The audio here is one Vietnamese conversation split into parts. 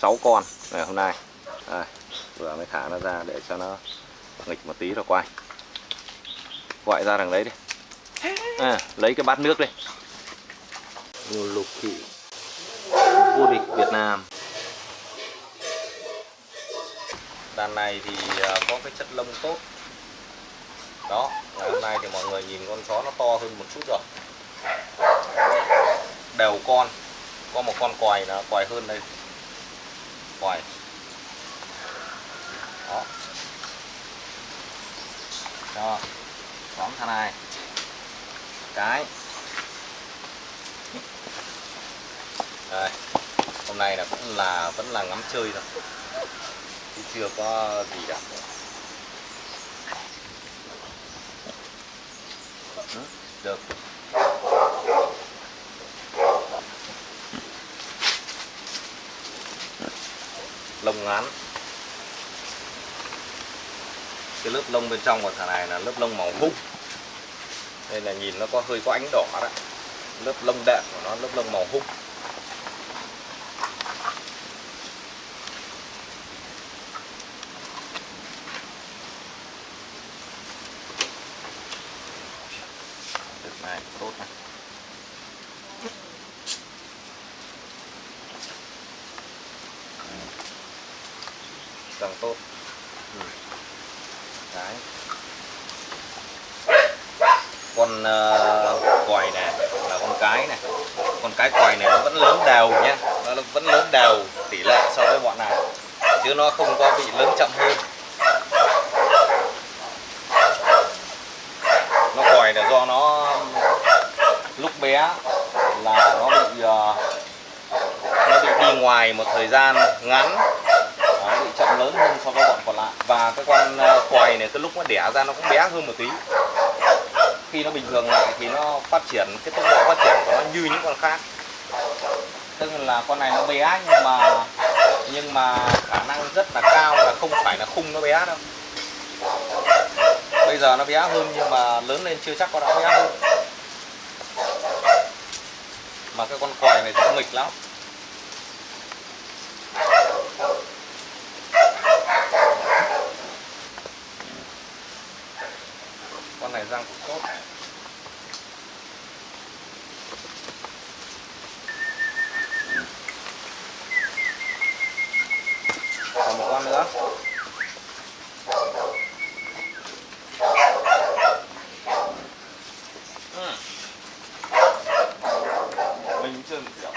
6 con ngày hôm nay. Đây, vừa mới thả nó ra để cho nó nghịch một tí rồi quay. Gọi ra đằng đấy đi. À, lấy cái bát nước đi. Lục thị vô địch Việt Nam. Đàn này thì à, có cái chất lông tốt. Đó ngày hôm nay thì mọi người nhìn con chó nó to hơn một chút rồi. Đều con có một con quài là quài hơn đây quài đó. Cho khoảng thằng này. Cái. Đây. Hôm nay là cũng là, vẫn là ngắm chơi thôi. Chứ chưa có gì cả. Được. Lông ngắn. Cái lớp lông bên trong của thằng này là lớp lông màu hung. Đây là nhìn nó có hơi có ánh đỏ đó lớp lông đệm của nó, lớp lông màu hung. Được này, tốt này. Càng tốt. Ừ. đấy. Con uh, quài này là con cái này con cái quài này nó vẫn lớn đều nhé. nó vẫn lớn đều tỷ lệ so với bọn này chứ nó không có bị lớn chậm hơn. Nó quài là do nó lúc bé là nó bị uh, nó bị đi ngoài một thời gian ngắn Đấy, bị chậm lớn hơn so với bọn còn lại. Và cái con quầy quài này cái lúc nó đẻ ra nó cũng bé hơn một tí. Khi nó bình thường lại thì nó phát triển, cái tốc độ phát triển của nó như những con khác. Tức là con này nó bé nhưng mà nhưng mà khả năng rất là cao là không phải là khung nó bé đâu. Bây giờ nó bé hơn nhưng mà lớn lên chưa chắc có đã bé hơn. Mà cái con quài này nó nghịch lắm. Con này răng cũng tốt. Còn một con nữa Ừ. mình chưa kiểu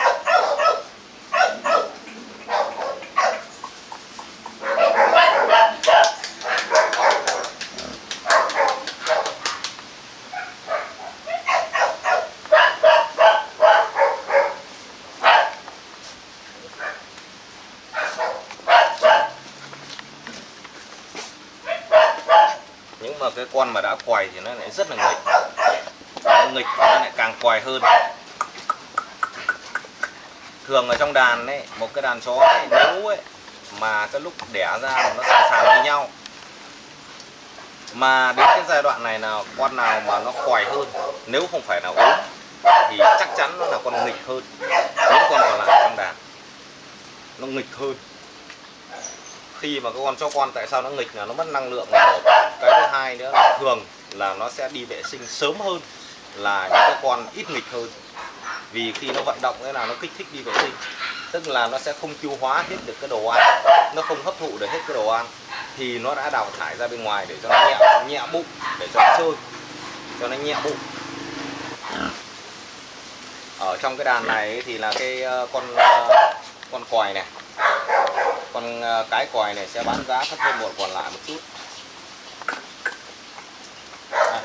nhưng mà cái con mà đã quài thì nó lại rất là nghịch. Nó nghịch thì nó lại càng quài hơn. Thường ở trong đàn ấy một cái đàn chó ấy, nếu ấy mà cái lúc đẻ ra mà nó sẵn sàng với nhau. Mà đến cái giai đoạn này nào con nào mà nó quài hơn nếu không phải là ốm thì chắc chắn nó là con nghịch hơn. Những con còn lại trong đàn nó nghịch hơn khi mà các con cho con tại sao nó nghịch là nó mất năng lượng là một cái thứ hai nữa là thường là nó sẽ đi vệ sinh sớm hơn là những cái con ít nghịch hơn. Vì khi nó vận động thế là nó kích thích đi vệ sinh, tức là nó sẽ không tiêu hóa hết được cái đồ ăn, nó không hấp thụ được hết cái đồ ăn thì nó đã đào thải ra bên ngoài để cho nó nhẹ nhẹ bụng, để cho nó chơi, cho nó nhẹ bụng. Ở trong cái đàn này thì là cái ờ, con ờ, con quài này con ờ, cái còi này sẽ bán giá thấp hơn một còn lại một chút. À,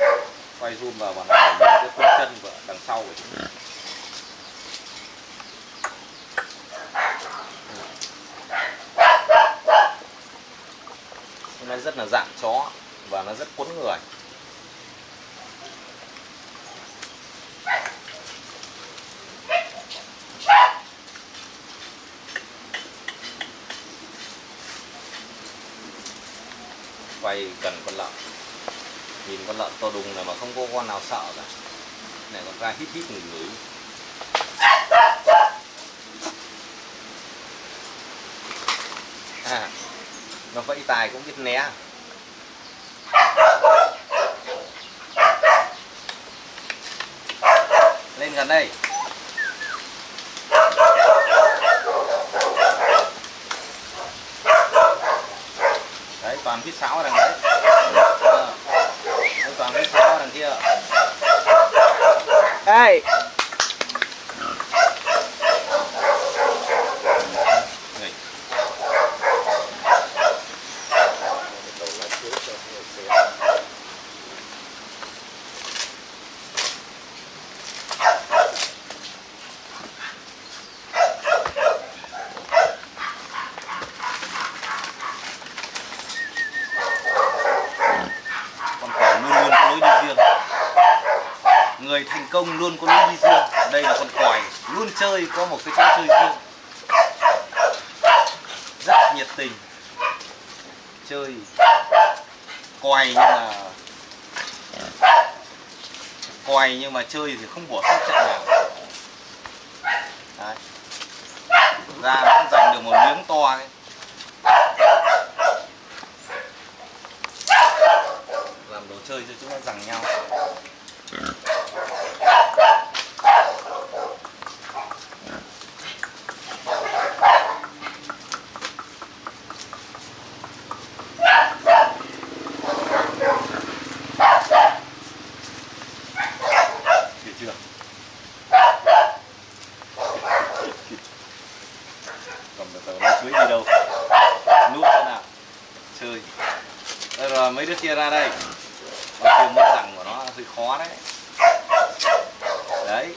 quay zoom vào bọn này nhìn cái khung chân của đằng sau của chúng nó rất là dạng chó và nó rất cuốn người. Quay gần con lợn. Nhìn con lợn to đùng này mà không có con nào sợ cả. Này còn ra hít hít người ngửi. À, nó vẫy tài cũng biết né. Lên gần đây đấy toàn phía sáo đằng đấy. À, toàn phía sáo đằng kia. Ê, Nghịch. con cò luôn luôn có lối đi riêng người thành công luôn có lối đi riêng. Đây là con còi luôn chơi, có một cái chỗ chơi riêng. Rất nhiệt tình. Chơi. Còi nhưng mà còi nhưng mà chơi thì không bỏ sót trận nào. Đấy. ra nó cũng giành được một miếng to ấy. làm đồ chơi cho chúng nó giằng nhau Hiểu chưa? Còn từ từ nó chuối đi đâu? Nút thế nào? Chơi. Đây rồi, mấy đứa kia ra đây. Mà chưa mất rằng của nó, hơi khó đấy. Đấy,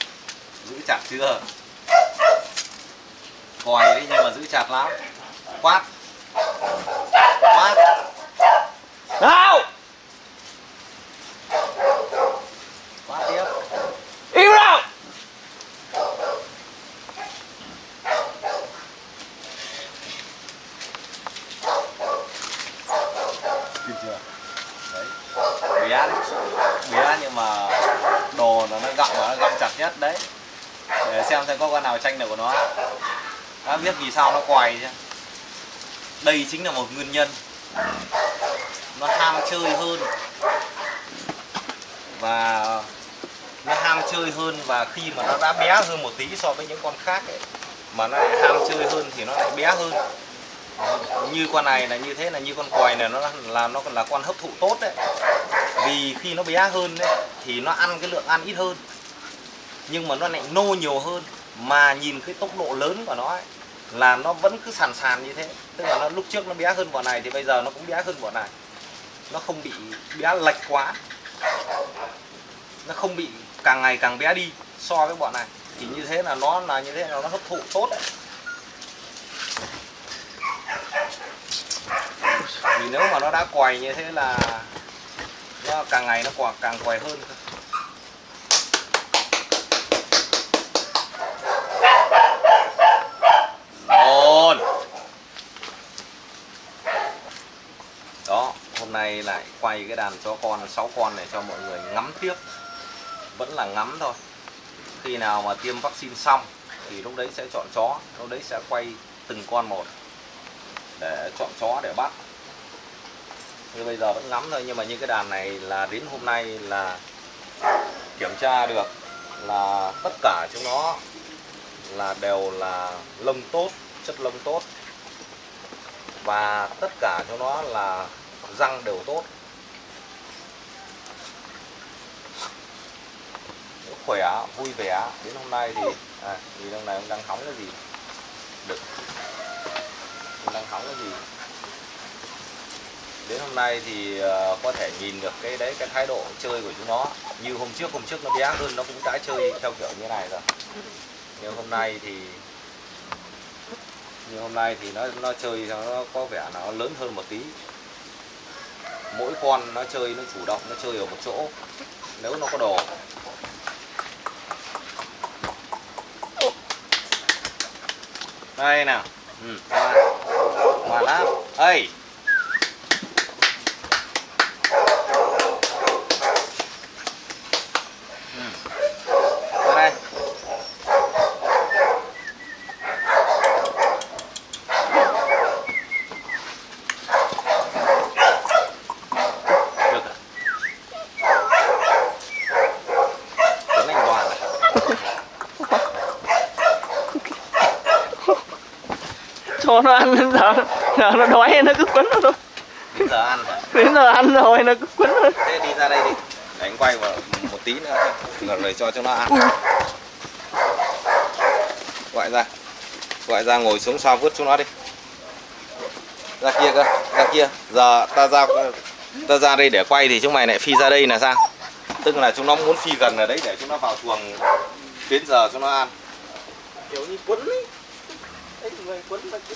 Giữ chặt chưa? Còi đấy nhưng mà giữ chặt lắm. Quát. Quát nào, Quát tiếp im nào. Kịp chưa? Đấy. Bé đấy. Bé nhưng mà gọng nó gọng gặm nó gặm chặt nhất đấy. Để xem xem có con nào tranh được của nó. Đã biết vì sao nó quài chứ Đây chính là một nguyên nhân. Nó ham chơi hơn. Và nó ham chơi hơn và khi mà nó đã bé hơn một tí so với những con khác ấy, mà nó lại ham chơi hơn thì nó lại bé hơn như con này là như thế là như con còi này nó là- là nó là con hấp thụ tốt đấy vì khi nó bé hơn đấy thì nó ăn cái lượng ăn ít hơn. Nhưng mà nó lại nô nhiều hơn. Mà nhìn cái tốc độ lớn của nó ấy, là nó vẫn cứ sàn sàn như thế. Tức là nó lúc trước nó bé hơn bọn này thì bây giờ nó cũng bé hơn bọn này. Nó không bị bé lệch quá. Nó không bị càng ngày càng bé đi so với bọn này. Thì như thế là nó là như thế là nó hấp thụ tốt đấy. Vì nếu mà nó đã quầy như thế là nó càng ngày nó quả càng quẻ hơn. Cơ. đó, hôm nay lại quay cái đàn chó con 6 con này cho mọi người ngắm tiếp. Vẫn là ngắm thôi. Khi nào mà tiêm vaccine xong thì lúc đấy sẽ chọn chó, lúc đấy sẽ quay từng con một để chọn chó để bắt như bây giờ vẫn ngắm thôi nhưng mà những cái đàn này là đến hôm nay là kiểm tra được là tất cả chúng nó là đều là lông tốt chất lông tốt. Và tất cả chúng nó là răng đều tốt. Khỏe vui vẻ. Đến hôm nay thì à, thì trong này ông đang hóng cái gì? Được. Ông đang hóng cái gì? Đến hôm nay thì ờ, có thể nhìn được cái đấy cái thái độ chơi của chúng nó. Như hôm trước hôm trước nó bé hơn nó cũng đã chơi theo kiểu như này rồi. Nhưng hôm nay thì như hôm nay thì nó nó chơi nó có vẻ nó lớn hơn một tí. Mỗi con nó chơi nó chủ động nó chơi ở một chỗ. Nếu nó có đồ. Đây nào. Ừ, ngoan ngoan lắm ơi ừ. ra đây cho nó ăn đến giờ giờ nó đói nó cứ quấn nó thôi. Đến giờ ăn đến giờ ăn rồi nó cứ quấn nó thế đi ra đây đi. Để anh quay vào một tí nữa. Rồi rồi cho cho nó ăn. Gọi ra. Gọi ra ngồi xuống sao vứt xuống nó đi. Ra kia cơ ra kia. Giờ ta ra ta ra đây để quay thì chúng mày lại phi ra đây là sao? Tức là chúng nó muốn phi gần ở đấy để chúng nó vào chuồng đến giờ chúng nó ăn. Kiểu như quấn ấy. Đấy, người quấn là cứ